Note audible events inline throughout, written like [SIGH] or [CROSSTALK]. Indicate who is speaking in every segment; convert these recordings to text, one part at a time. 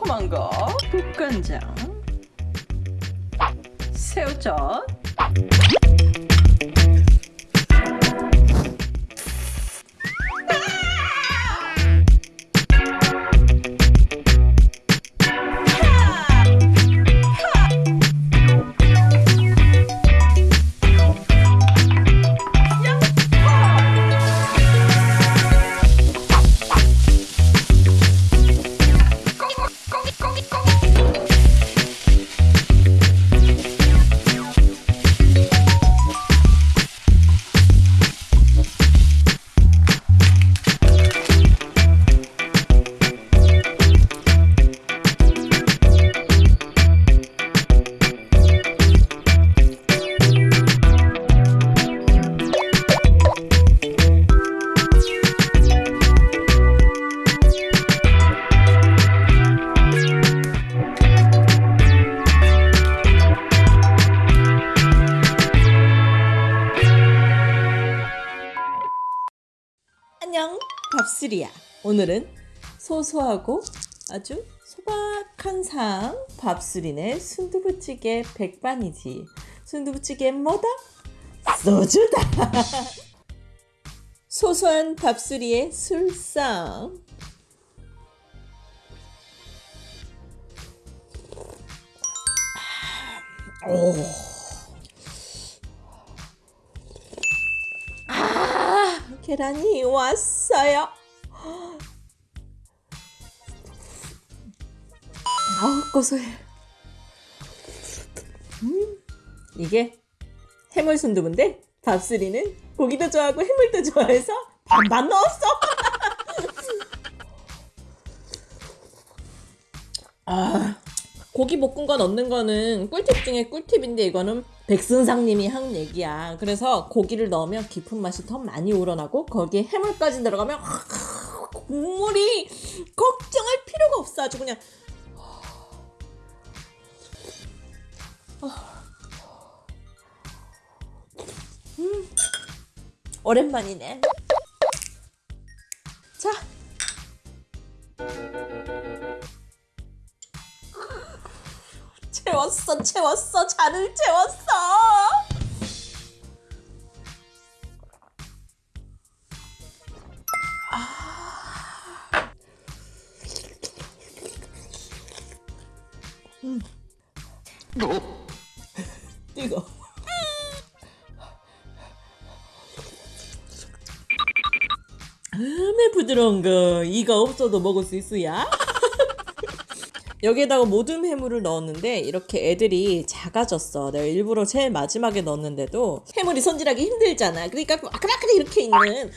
Speaker 1: 새콤한 거 국간장 새우젓.
Speaker 2: 안녕 밥술이야. 오늘은 소소하고 아주 소박한 상 밥술이네. 순두부찌개 백반이지. 순두부찌개 뭐다? 소주다. [LAUGHS] 소소한 밥술이의 술상. 오. 계란이 왔어요. 아, 고소해. 음, 이게 해물 순두부인데 밥술이는 고기도 좋아하고 해물도 좋아해서 반반 넣었어. [LAUGHS] 아, 고기 볶은 거 넣는 거는 꿀팁 중에 꿀팁인데 이거는 백순상님이 한 얘기야. 그래서 고기를 넣으면 깊은 맛이 더 많이 우러나고 거기에 해물까지 들어가면 국물이 걱정할 필요가 없어. 아주 그냥 음, 오랜만이네. 채웠어, 채웠어, 잔을 채웠어. 아. 음. 뜨거. 음에 부드러운 거 이거 없어도 먹을 수 있어야. 여기에다가 모든 해물을 넣었는데 이렇게 애들이 작아졌어. 내가 일부러 제일 마지막에 넣었는데도 해물이 손질하기 힘들잖아. 그러니까 아크라크라 이렇게 있는 해물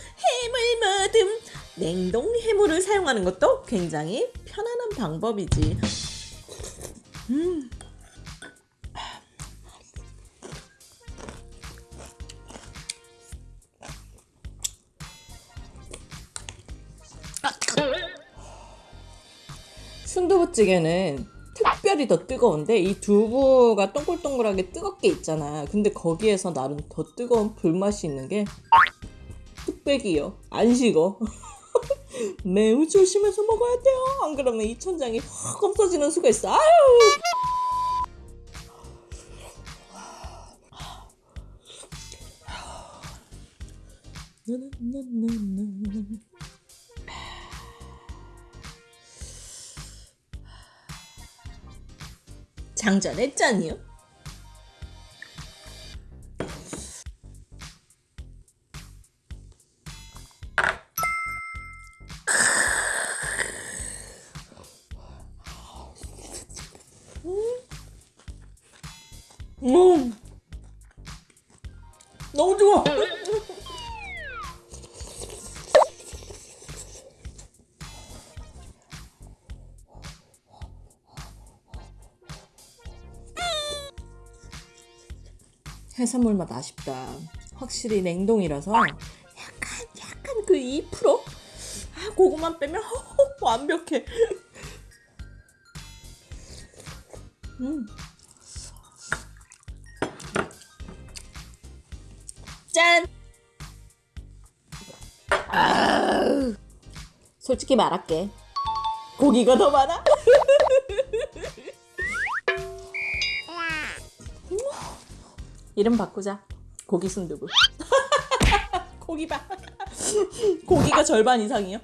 Speaker 2: 모듬 냉동 해물을 사용하는 것도 굉장히 편안한 방법이지. 음. 순두부찌개는 특별히 더 뜨거운데 이 두부가 동글동글하게 뜨겁게 있잖아. 근데 거기에서 나름 더 뜨거운 불맛이 있는 게 뚝배기요. 안 식어. 매우 조심해서 먹어야 돼요. 안 그러면 이 천장이 확 없어지는 수가 있어. 아유. 장전했잖니요. 음. 너무 좋아. 해산물 맛 아쉽다. 확실히 냉동이라서 약간 약간 그 2%? 아 그거만 빼면 허허, 완벽해. 음. 짠. 아, 솔직히 말할게. 고기가 더 많아. [LAUGHS] 이름 바꾸자. 고기 순두부. [LAUGHS] 고기 봐. [LAUGHS] 고기가 절반 이상이요.